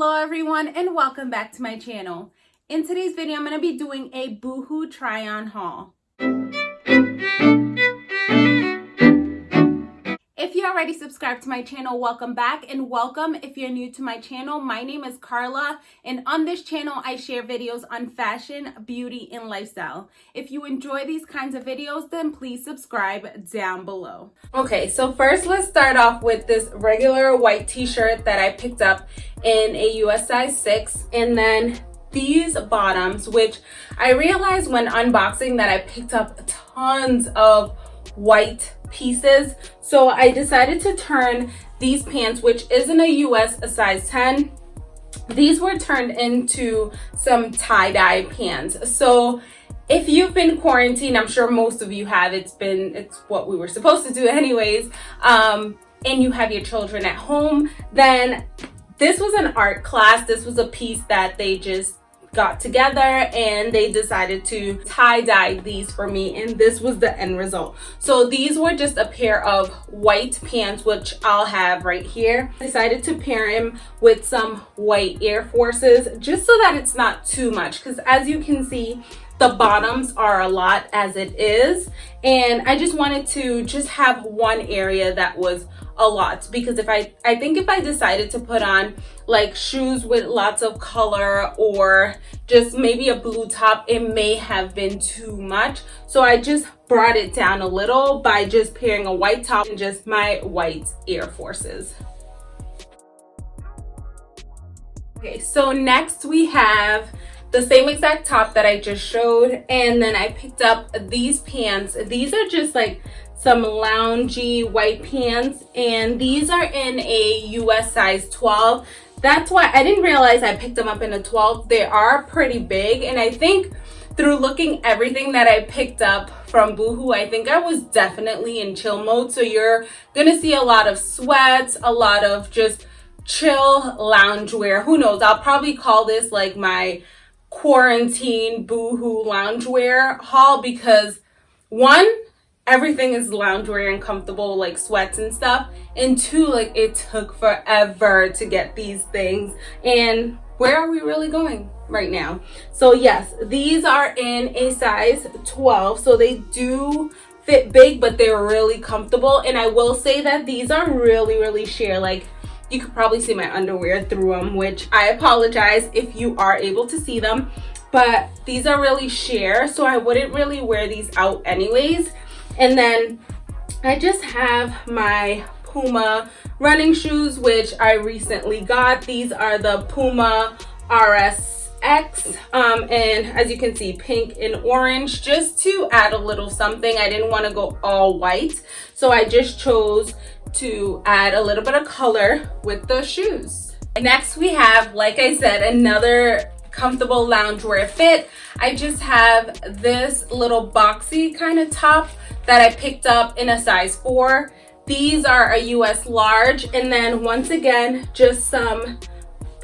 hello everyone and welcome back to my channel. In today's video i'm going to be doing a boohoo try on haul If you already subscribed to my channel, welcome back and welcome if you're new to my channel. My name is Carla and on this channel, I share videos on fashion, beauty, and lifestyle. If you enjoy these kinds of videos, then please subscribe down below. Okay, so first let's start off with this regular white t-shirt that I picked up in a US size 6 and then these bottoms, which I realized when unboxing that I picked up tons of white pieces. So I decided to turn these pants, which isn't a US a size 10, these were turned into some tie-dye pants. So if you've been quarantined, I'm sure most of you have, it's been, it's what we were supposed to do anyways, um, and you have your children at home, then this was an art class. This was a piece that they just got together and they decided to tie-dye these for me and this was the end result. So these were just a pair of white pants which i'll have right here. I decided to pair him with some white air forces just so that it's not too much because as you can see the bottoms are a lot as it is and i just wanted to just have one area that was a lot because if I, I think if I decided to put on like shoes with lots of color or just maybe a blue top, it may have been too much. So I just brought it down a little by just pairing a white top and just my white Air Forces. Okay, so next we have the same exact top that I just showed and then I picked up these pants. These are just like some loungy white pants and these are in a US size 12 that's why I didn't realize I picked them up in a 12 they are pretty big and I think through looking everything that I picked up from Boohoo, I think I was definitely in chill mode. So you're gonna see a lot of sweats, a lot of just chill loungewear. Who knows? I'll probably call this like my quarantine Boohoo loungewear haul because one, everything is loungewear and comfortable like sweats and stuff and two like it took forever to get these things. And where are we really going right now? So yes these are in a size 12 so they do fit big but they're really comfortable. And i will say that these are really really sheer like you could probably see my underwear through them which i apologize if you are able to see them but these are really sheer so i wouldn't really wear these out anyways and then I just have my Puma running shoes, which I recently got. These are the Puma RS-X, um, and as you can see, pink and orange, just to add a little something. I didn't want to go all white, so I just chose to add a little bit of color with the shoes. Next, we have, like I said, another comfortable loungewear fit. I just have this little boxy kind of top that I picked up in a size 4. These are a US large and then once again just some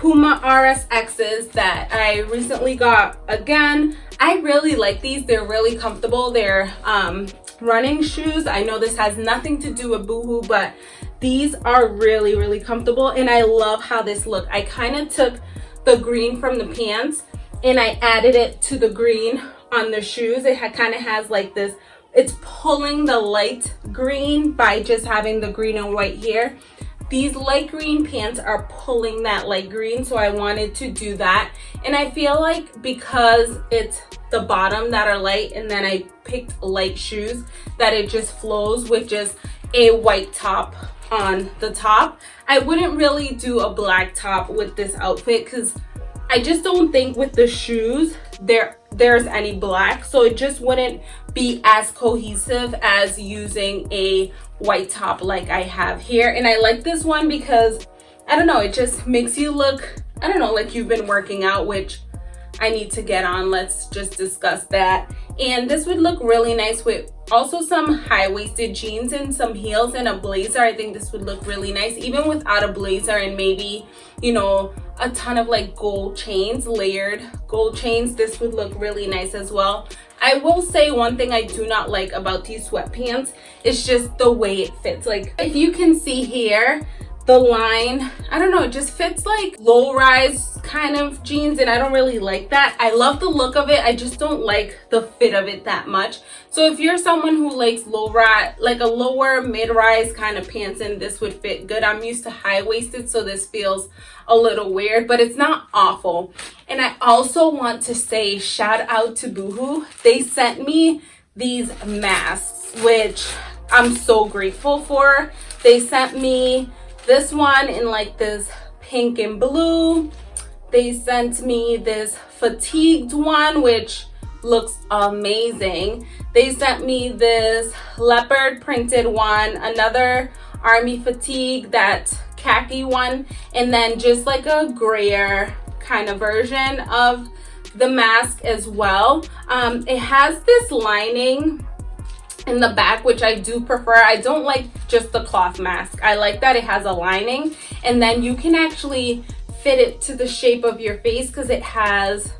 Puma RSXs that I recently got again. I really like these. They're really comfortable. They're um, running shoes. I know this has nothing to do with Boohoo, but these are really, really comfortable. And I love how this look. I kind of took the green from the pants and I added it to the green on the shoes. It kind of has like this, it's pulling the light green by just having the green and white here. These light green pants are pulling that light green, so I wanted to do that. And I feel like because it's the bottom that are light and then I picked light shoes, that it just flows with just a white top on the top. I wouldn't really do a black top with this outfit because I just don't think with the shoes there there's any black so it just wouldn't be as cohesive as using a white top like I have here. And I like this one because I don't know it just makes you look I don't know like you've been working out which I need to get on. Let's just discuss that. And this would look really nice with also some high-waisted jeans and some heels and a blazer. I think this would look really nice even without a blazer and maybe you know a ton of like gold chains layered gold chains. This would look really nice as well. I will say one thing i do not like about these sweatpants is just the way it fits. Like if you can see here the line. I don't know it just fits like low rise kind of jeans and i don't really like that. I love the look of it i just don't like the fit of it that much. So if you're someone who likes low rise like a lower mid-rise kind of pants and this would fit good. I'm used to high-waisted so this feels a little weird but it's not awful. And i also want to say shout out to boohoo. They sent me these masks which i'm so grateful for. They sent me this one in like this pink and blue. They sent me this fatigued one which looks amazing. They sent me this leopard printed one another army fatigue that khaki one and then just like a grayer kind of version of the mask as well. Um, it has this lining in the back which i do prefer. I don't like just the cloth mask. I like that it has a lining and then you can actually fit it to the shape of your face because it has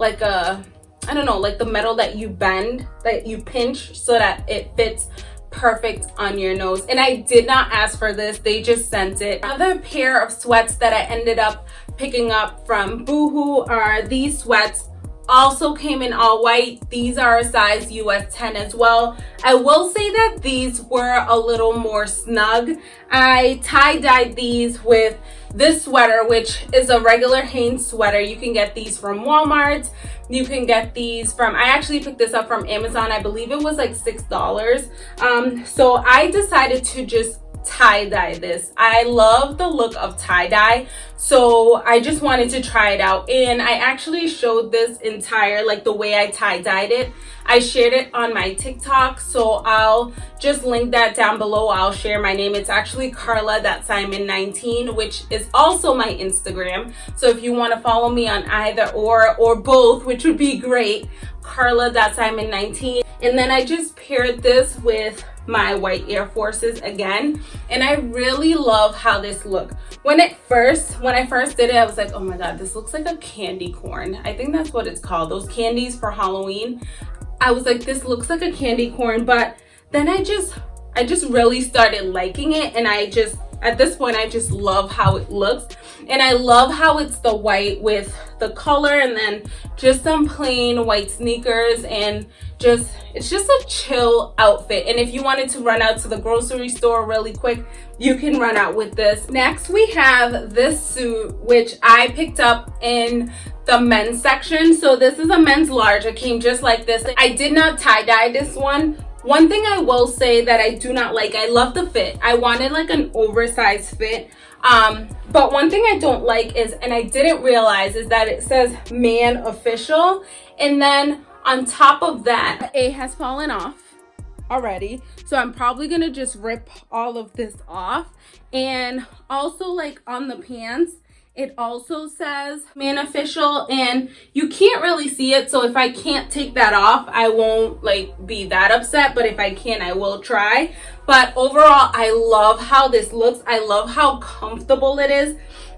like a i don't know like the metal that you bend that you pinch so that it fits perfect on your nose. And i did not ask for this. They just sent it. Another pair of sweats that i ended up picking up from boohoo are these sweats also came in all white. These are a size us 10 as well. I will say that these were a little more snug. I tie-dyed these with this sweater which is a regular hanes sweater. You can get these from walmart. You can get these from i actually picked this up from amazon. I believe it was like six dollars. Um so i decided to just tie-dye this. I love the look of tie-dye so i just wanted to try it out. And i actually showed this entire like the way i tie-dyed it. I shared it on my tiktok so i'll just link that down below. I'll share my name. It's actually carla that simon 19 which is also my instagram. So if you want to follow me on either or or both which would be great. Carla that simon 19 and then i just paired this with my white air forces again. And i really love how this look. When it first when i first did it i was like oh my god this looks like a candy corn. I think that's what it's called those candies for halloween. I was like this looks like a candy corn but then i just i just really started liking it and i just at this point i just love how it looks. And i love how it's the white with the color and then just some plain white sneakers and just it's just a chill outfit. And if you wanted to run out to the grocery store really quick you can run out with this. Next we have this suit which i picked up in the men's section. So this is a men's large. It came just like this. I did not tie-dye this one one thing i will say that i do not like i love the fit. I wanted like an oversized fit. Um but one thing i don't like is and i didn't realize is that it says man official. And then on top of that a has fallen off already. So i'm probably gonna just rip all of this off. And also like on the pants it also says man official and you can't really see it so if i can't take that off i won't like be that upset but if i can i will try. But overall i love how this looks. I love how comfortable it is.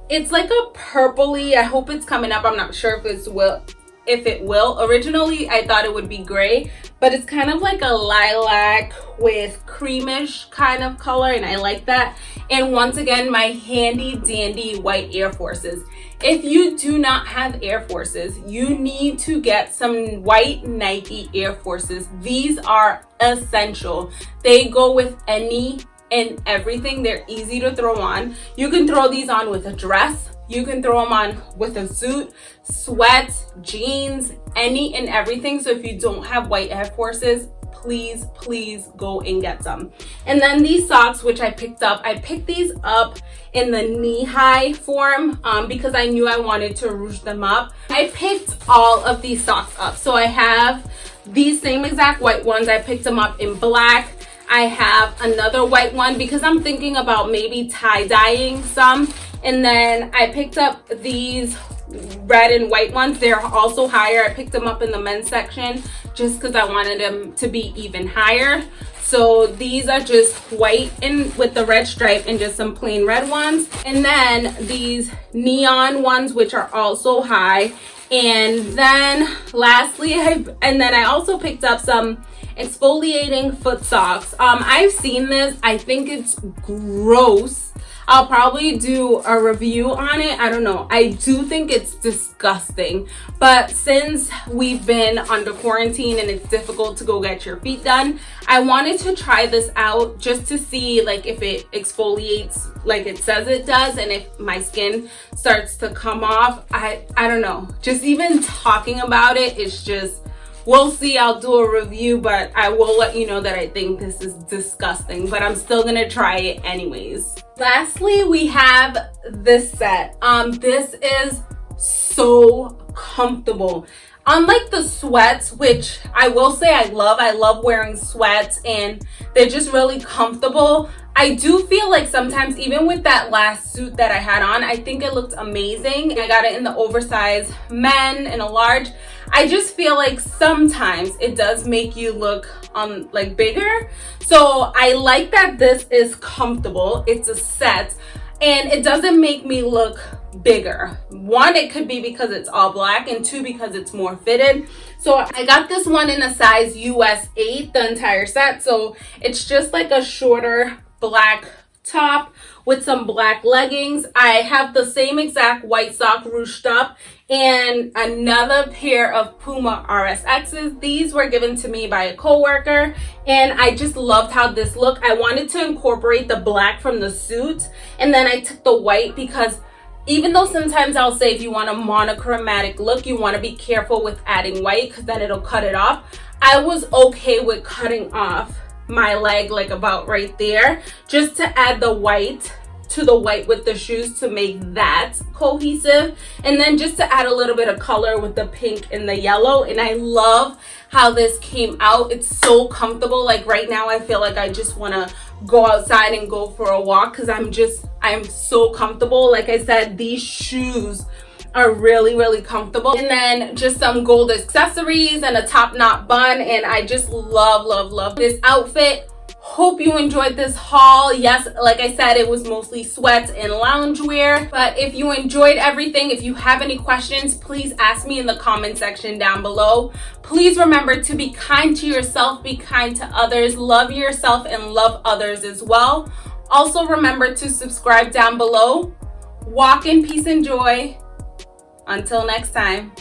It's like a purpley i hope it's coming up. I'm not sure if it's will if it will. Originally i thought it would be gray but it's kind of like a lilac with creamish kind of color and i like that. And once again my handy dandy white air forces. If you do not have air forces you need to get some white nike air forces. These are essential. They go with any and everything they're easy to throw on. You can throw these on with a dress. You can throw them on with a suit sweats jeans any and everything. So if you don't have white air forces please please go and get some. And then these socks which i picked up i picked these up in the knee-high form um, because i knew i wanted to ruche them up. I picked all of these socks up. So i have these same exact white ones. I picked them up in black I have another white one because I'm thinking about maybe tie-dyeing some. And then I picked up these red and white ones. They're also higher. I picked them up in the men's section just because I wanted them to be even higher. So these are just white and with the red stripe and just some plain red ones. And then these neon ones which are also high. And then lastly I and then I also picked up some exfoliating foot socks um I've seen this I think it's gross I'll probably do a review on it. I don't know. I do think it's disgusting. But since we've been under quarantine and it's difficult to go get your feet done, I wanted to try this out just to see like if it exfoliates like it says it does and if my skin starts to come off. I, I don't know. Just even talking about it, it's just we'll see i'll do a review but i will let you know that i think this is disgusting but i'm still gonna try it anyways lastly we have this set um this is so comfortable unlike the sweats which i will say i love i love wearing sweats and they're just really comfortable I do feel like sometimes even with that last suit that I had on, I think it looked amazing. I got it in the oversized men in a large. I just feel like sometimes it does make you look um like bigger. So I like that this is comfortable. It's a set and it doesn't make me look bigger. One, it could be because it's all black and two, because it's more fitted. So I got this one in a size US 8, the entire set. So it's just like a shorter black top with some black leggings. I have the same exact white sock ruched up and another pair of Puma RSXs. These were given to me by a coworker and I just loved how this looked. I wanted to incorporate the black from the suit and then I took the white because even though sometimes I'll say if you want a monochromatic look, you want to be careful with adding white because then it'll cut it off. I was okay with cutting off my leg like about right there just to add the white to the white with the shoes to make that cohesive. And then just to add a little bit of color with the pink and the yellow. And I love how this came out. It's so comfortable. Like right now I feel like I just want to go outside and go for a walk because I'm just I'm so comfortable. Like I said these shoes are really really comfortable. And then just some gold accessories and a top knot bun. And i just love love love this outfit. Hope you enjoyed this haul. Yes like i said it was mostly sweats and loungewear. But if you enjoyed everything if you have any questions please ask me in the comment section down below. Please remember to be kind to yourself be kind to others love yourself and love others as well. Also remember to subscribe down below. Walk in peace and joy until next time.